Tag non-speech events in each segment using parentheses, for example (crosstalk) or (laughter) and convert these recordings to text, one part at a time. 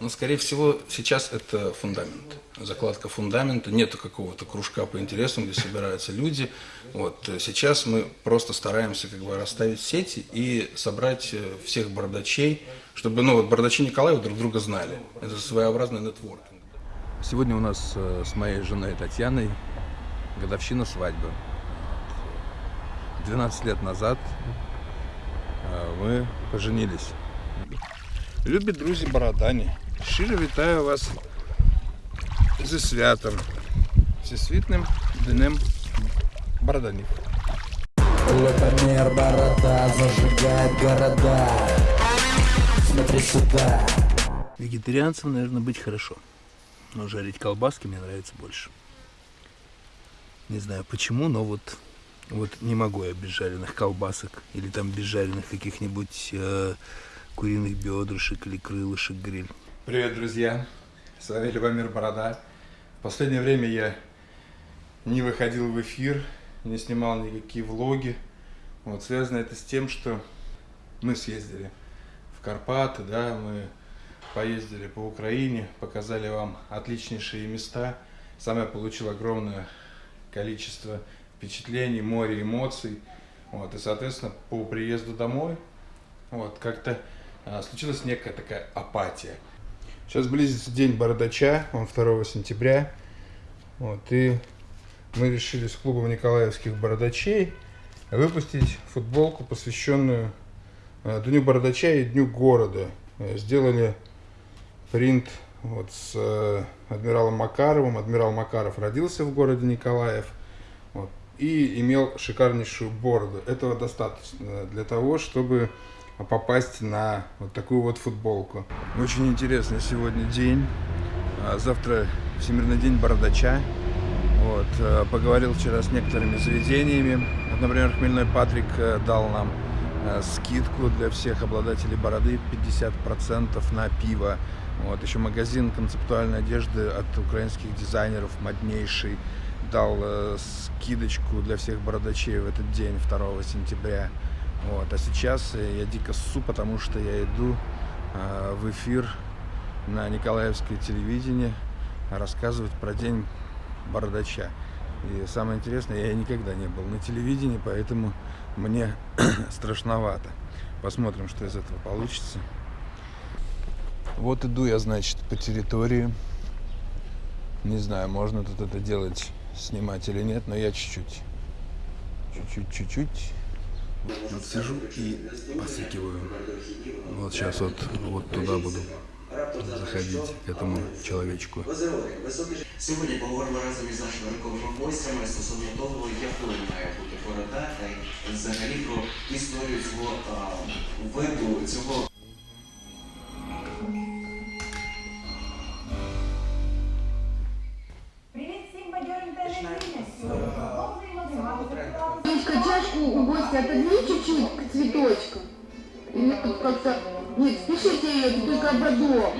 Но, скорее всего, сейчас это фундамент. Закладка фундамента. Нету какого-то кружка по интересам, где собираются люди. Вот. Сейчас мы просто стараемся как бы расставить сети и собрать э, всех бардачей, чтобы ну, вот бардачи Николаева друг друга знали. Это своеобразный нетворкинг. Сегодня у нас э, с моей женой Татьяной годовщина свадьбы. 12 лет назад э, мы поженились. Любі друзі Бородані, щиро вітаю вас зі святом, всесвітним днем Бороданів. Лапомер борода зажигает города Смотри сюда Вегетарианцам, наверное, быть хорошо. Но жарить колбаски мне нравится больше. Не знаю почему, но вот, вот не могу я без жареных колбасок или там без жареных каких-нибудь э, куриных бедрышек или крылышек гриль. Привет, друзья! С вами Любомир Борода. В последнее время я не выходил в эфир, не снимал никакие влоги. Вот, связано это с тем, что мы съездили в Карпаты, да, мы поездили по Украине, показали вам отличнейшие места. Сам я получил огромное количество впечатлений, море эмоций. Вот, и, соответственно, по приезду домой, вот, как-то случилась некая такая апатия. Сейчас близится день бородача, он 2 сентября. Вот, и мы решили с клубом Николаевских бородачей выпустить футболку, посвященную э, Дню бородача и Дню города. Э, Сделали принт вот с э, адмиралом Макаровым. Адмирал Макаров родился в городе Николаев вот, и имел шикарнейшую бороду. Этого достаточно для того, чтобы попасть на вот такую вот футболку. Очень интересный сегодня день. А Завтра Всемирный день бородача. Вот. э, Поговорил вчера с некоторыми заведениями. Например, Хмельной Патрик э, дал нам э, скидку для всех обладателей бороды 50% на пиво. Вот. Еще магазин концептуальной одежды от украинских дизайнеров моднейший дал скидочку для всех бородачей в этот день, 2 сентября. Вот. А сейчас я дико ссу, потому что я иду э, в эфир на Николаевское телевидение рассказывать про день бородача. И самое интересное, я никогда не был на телевидении, поэтому мне (clears throat) страшновато. Посмотрим, что из этого получится. Вот иду я, значит, по территории. Не знаю, можно тут это делать, снимать или нет, но я чуть-чуть. Чуть-чуть, чуть-чуть. Вот сижу и посыкиваю. Вот сейчас вот, вот туда буду заходить, к этому человечку. Сьогодні поговоримо разом із нашими ранковими гостями стосовно того, якою має бути борода, та й взагалі про історію цього а, виду, цього гостя отодвинь чуть-чуть к цветочкам. Или тут как-то... Нет, спешите это только ободок.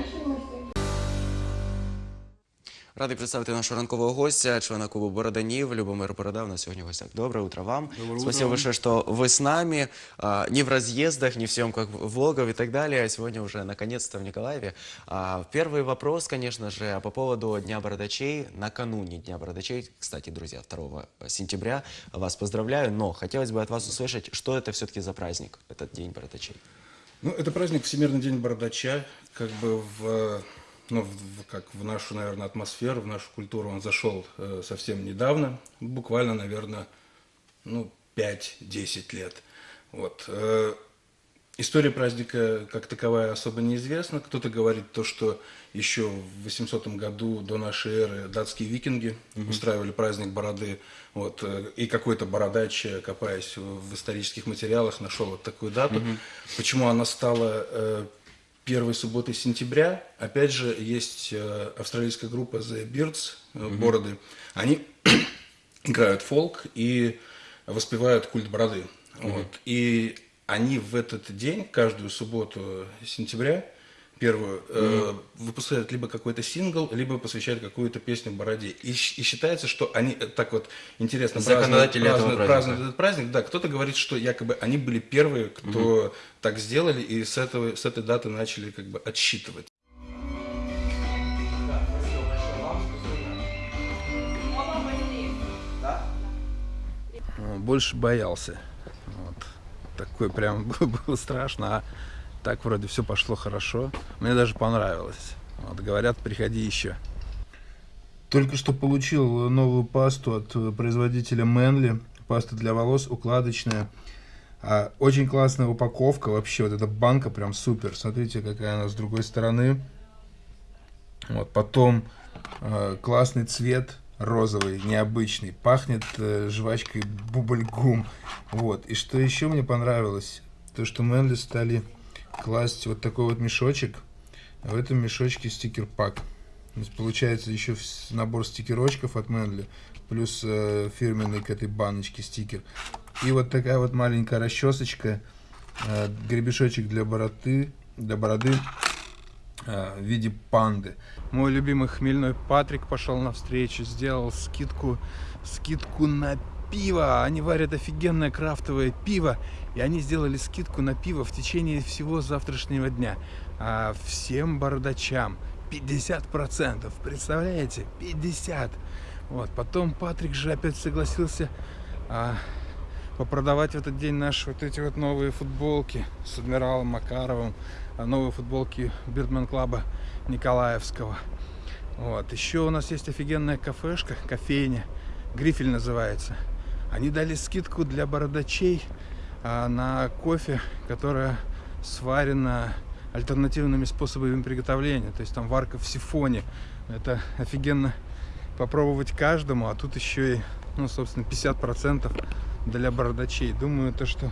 Радий представити нашого ранкового гостя, члена клубу Бороданів, Любомир Борода. У нас сегодня в гостях. Доброе утро вам. Спасибо большое, что вы с нами. А, не в разъездах, не в съемках влогов и так далее, а сегодня уже наконец-то в Николаеве. А, первый вопрос, конечно же, по поводу Дня Бородачей. Накануне Дня Бородачей, кстати, друзья, 2 сентября, вас поздравляю, но хотелось бы от вас услышать, что это все-таки за праздник, этот День Бородачей. Ну, это праздник Всемирный день бородача, как бы в, ну, в- как в нашу, наверное, атмосферу, в нашу культуру он зашел э, совсем недавно, буквально, наверное, ну, 5-10 лет. Вот. Э, История праздника как таковая особо неизвестна. Кто-то говорит то, что еще в 800 году до нашей эры датские викинги устраивали праздник бороды. Вот, э, и какой-то бородач, копаясь в исторических материалах, нашел вот такую дату. Почему она стала э, первой субботой сентября? Опять же, есть э, австралийская группа The Beards, э, Бороды. Они (clears throat) играют фолк и воспевают культ бороды. Вот. И они в этот день, каждую субботу сентября, первую, э, выпускают либо какой-то сингл, либо посвящают какую-то песню Бороде. И, и считается, что они э, так вот интересно празднуют, празднуют, празднуют этот праздник. Да, кто-то говорит, что якобы они были первые, кто mm -hmm. так сделали, и с, этого, с этой даты начали как бы отсчитывать. Э, больше боялся. Вот. такой прям (laughs) было страшно. А так вроде все пошло хорошо. Мне даже понравилось. Вот, говорят, приходи еще. Только что получил новую пасту от э, производителя Мэнли. Паста для волос укладочная. А, очень классная упаковка вообще. Вот эта банка прям супер. Смотрите, какая она с другой стороны. Вот, потом э, классный цвет розовый, необычный. Пахнет э, жвачкой бубльгум. Вот. И что еще мне понравилось, то что Мэнли стали класть вот такой вот мешочек. В этом мешочке стикер-пак. Получается еще набор стикерочков от Мэнли, плюс э, фирменный к этой баночке стикер. И вот такая вот маленькая расчесочка, э, гребешочек для бороды, для бороды э, в виде панды. Мой любимый хмельной Патрик пошел на встречу, сделал скидку, скидку на пиво. Они варят офигенное крафтовое пиво, и они сделали скидку на пиво в течение всего завтрашнего дня. А всем бардачам 50%, представляете? 50. Вот, потом Патрик же опять согласился а, попродавать в этот день наши вот эти вот новые футболки с адмиралом Макаровым, а, новые футболки Бирдмен Клаба Николаевского. Вот. Еще у нас есть офигенная кафешка, кофейня, Грифель называется. Они дали скидку для бородачей а, на кофе, которая сварена альтернативными способами приготовления. То есть там варка в сифоне. Это офигенно попробовать каждому, а тут еще и, ну, собственно, 50% для бородачей. Думаю, то, что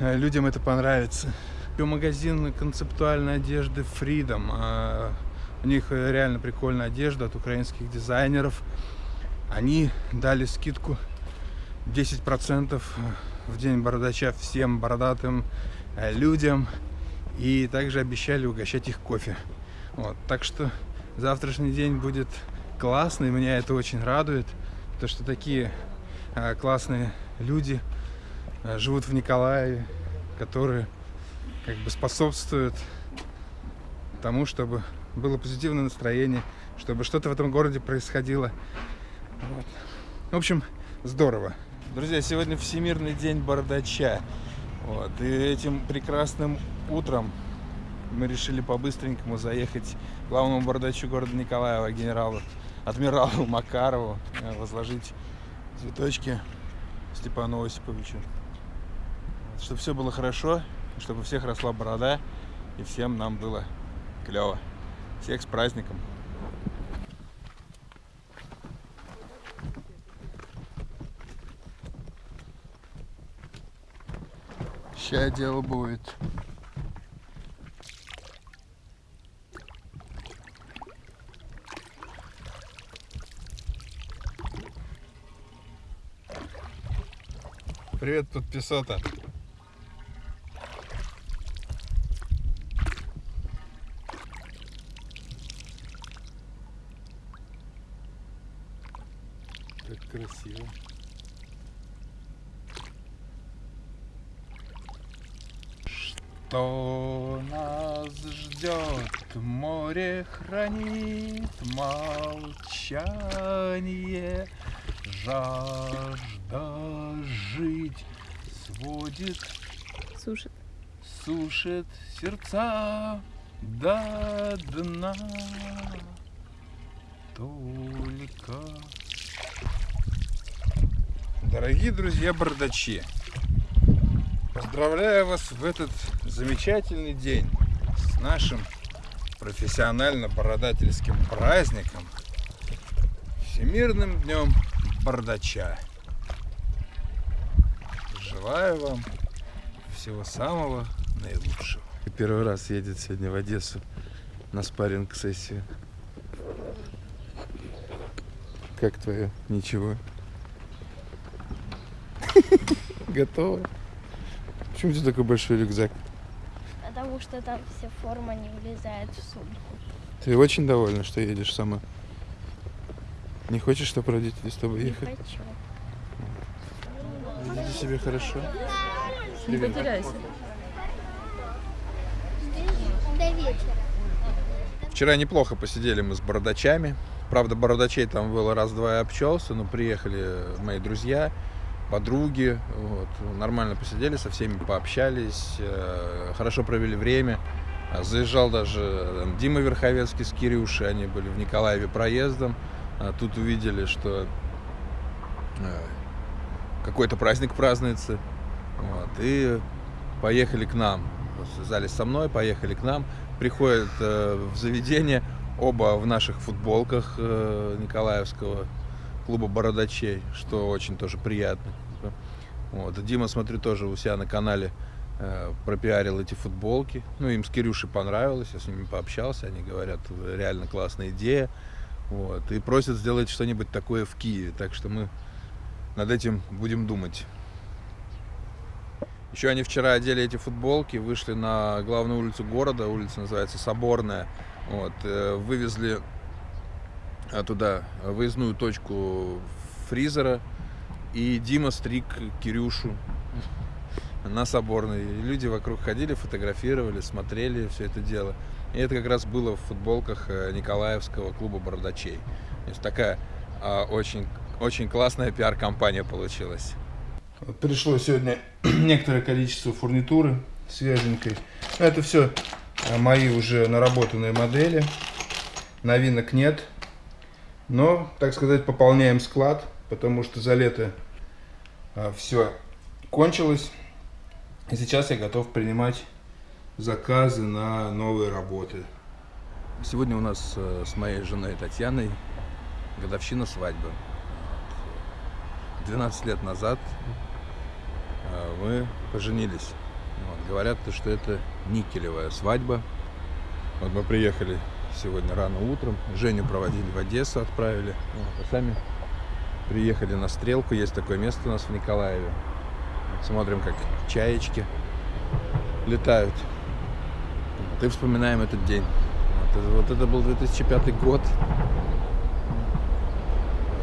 э, людям это понравится. Магазин концептуальной одежды Freedom. А, у них реально прикольная одежда от украинских дизайнеров. Они дали скидку 10% в день бородача всем бородатым э, людям. И также обещали угощать их кофе. Вот. Так что завтрашний день будет классный. Меня это очень радует. То, что такие э, классные люди э, живут в Николаеве, которые как бы способствуют тому, чтобы было позитивное настроение, чтобы что-то в этом городе происходило. Вот. В общем, здорово. Друзья, сегодня Всемирный день бардача. Вот. И этим прекрасным утром мы решили по-быстренькому заехать к главному бардачу города Николаева, генералу, адмиралу Макарову, э, возложить цветочки Степану Осиповичу. Чтобы все было хорошо, чтобы у всех росла борода, и всем нам было клево. Всех с праздником! Сейчас дело будет. Привет, подписота. Как красиво. Что нас ждет? Море хранит молчание, жажда жить сводит, Сушит. сушит сердца до дна. Только... Дорогие друзья бардачи, поздравляю вас в этот замечательный день с нашим профессионально-бородательским праздником Всемирным днем бардача. Желаю вам всего самого наилучшего. Первый раз едет сегодня в Одессу на спарринг-сессию. Как твое? Ничего. (laughs) Готово. Почему у тебя такой большой рюкзак? Потому что там вся форма не влезает в сумку. Ты очень довольна, что едешь сама? Не хочешь, чтобы родители с тобой Не ехали? хочу. Веди себя хорошо. Не Привет. потеряйся. До вечера. Вчера неплохо посидели мы с бородачами. Правда, бородачей там было раз-два и обчелся, но приехали мои друзья, подруги. Вот. Нормально посидели, со всеми пообщались, э, хорошо провели время. А, Заезжал даже там, Дима Верховецкий с Кирюшей, они были в Николаеве проездом. А Тут увидели, что э, какой-то праздник празднуется. Вот, и поехали к нам. Связались со мной, поехали к нам. Приходят э, в заведение, оба в наших футболках э, Николаевского клуба бородачей, что очень тоже приятно. Вот. Дима, смотрю, тоже у себя на канале э, пропиарил эти футболки. Ну, им с Кирюшей понравилось, я с ними пообщался, они говорят, реально классная идея. Вот. И просят сделать что-нибудь такое в Киеве. Так что мы над этим будем думать. Еще они вчера одели эти футболки, вышли на главную улицу города, улица называется Соборная. Вот, э, вывезли а, туда выездную точку фризера, и Дима стриг Кирюшу (laughs) на Соборной. И люди вокруг ходили, фотографировали, смотрели все это дело. И это как раз было в футболках э, Николаевского клуба бородачей. То есть такая а, очень, очень классная пиар-компания получилась. Пришло сегодня (clears throat) некоторое количество фурнитуры свеженькой. Но это все мои уже наработанные модели. Новинок нет. Но, так сказать, пополняем склад, потому что за лето все кончилось. И сейчас я готов принимать заказы на новые работы. Сегодня у нас э, с моей женой Татьяной годовщина свадьбы. 12 лет назад э, мы поженились. Вот, говорят, что это никелевая свадьба. Вот мы приехали сегодня рано утром. Женю проводили в Одессу, отправили. Вот, а сами приехали на стрелку. Есть такое место у нас в Николаеве. Смотрим, как чаечки летают. Вот, вспоминаем этот день. Вот, вот это был 2005 год.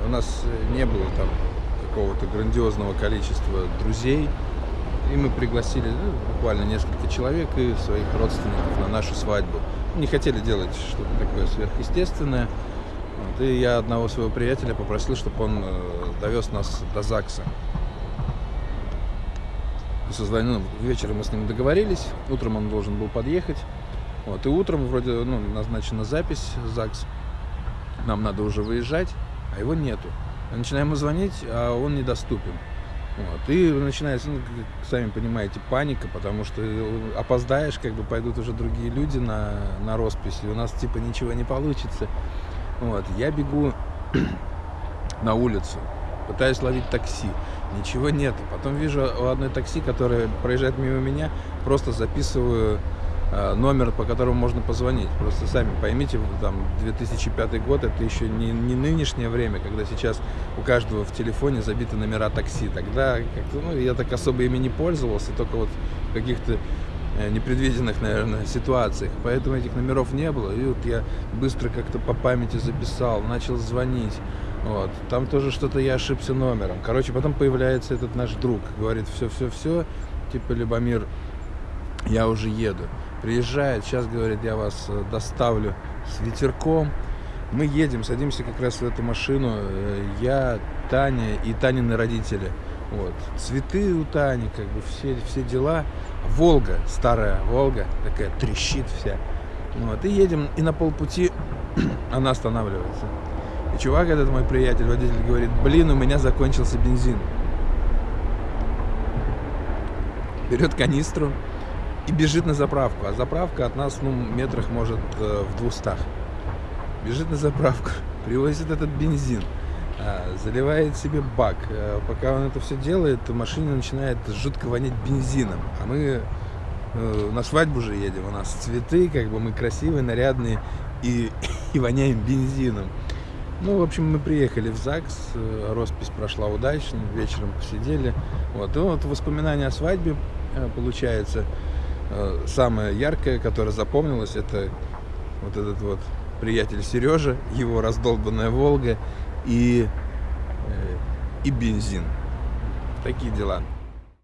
У нас не было там какого-то грандиозного количества друзей. И мы пригласили ну, буквально несколько человек и своих родственников на нашу свадьбу. Не хотели делать что-то такое сверхъестественное. Вот, и я одного своего приятеля попросил, чтобы он э, довез нас до ЗАГСа. И созвонил, ну, вечером мы с ним договорились, утром он должен был подъехать. Вот, и утром вроде ну, назначена запись ЗАГС. Нам надо уже выезжать, а его нету. Начинаем ему звонить, а он недоступен. Вот. И начинается, ну, сами понимаете, паника, потому что опоздаешь, как бы пойдут уже другие люди на, на роспись, и у нас типа ничего не получится. Вот. Я бегу (clears throat) на улицу, пытаюсь ловить такси, ничего нет. Потом вижу у одной такси, которая проезжает мимо меня, просто записываю э, номер, по которому можно позвонить. Просто сами поймите, там 2005 год, это еще не, не нынешнее время, когда сейчас у каждого в телефоне забиты номера такси. Тогда ну, я так особо ими не пользовался, только вот каких-то непредвиденных, наверное, ситуациях. Поэтому этих номеров не было. И вот я быстро как-то по памяти записал, начал звонить. Вот. Там тоже что-то я ошибся номером. Короче, потом появляется этот наш друг, говорит, все-все-все, типа, Любомир, я уже еду. Приезжает, сейчас, говорит, я вас э, доставлю с ветерком. Мы едем, садимся как раз в эту машину. э, Я, Таня и Танины родители. Вот. Цветы у Тани, как бы все, все дела. Волга, старая Волга, такая трещит вся. Вот. И едем, и на полпути (clears throat) она останавливается. И чувак, этот мой приятель, водитель, говорит, блин, у меня закончился бензин. Берет канистру и бежит на заправку. А заправка от нас, ну, метрах, может, э, в двухстах. Бежит на заправку, (laughs) привозит этот бензин, заливает себе бак. А, Пока он это все делает, в машине начинает жутко вонять бензином. А мы э, на свадьбу же едем, у нас цветы, как бы мы красивые, нарядные и, (coughs) и воняем бензином. Ну, в общем, мы приехали в ЗАГС, э, роспись прошла удачно, вечером посидели. Вот, и вот воспоминания о свадьбе, э, получается, э, самое яркое, которое запомнилось, это вот этот вот приятель Сережа, его раздолбанная Волга и, э, и бензин. Такие дела.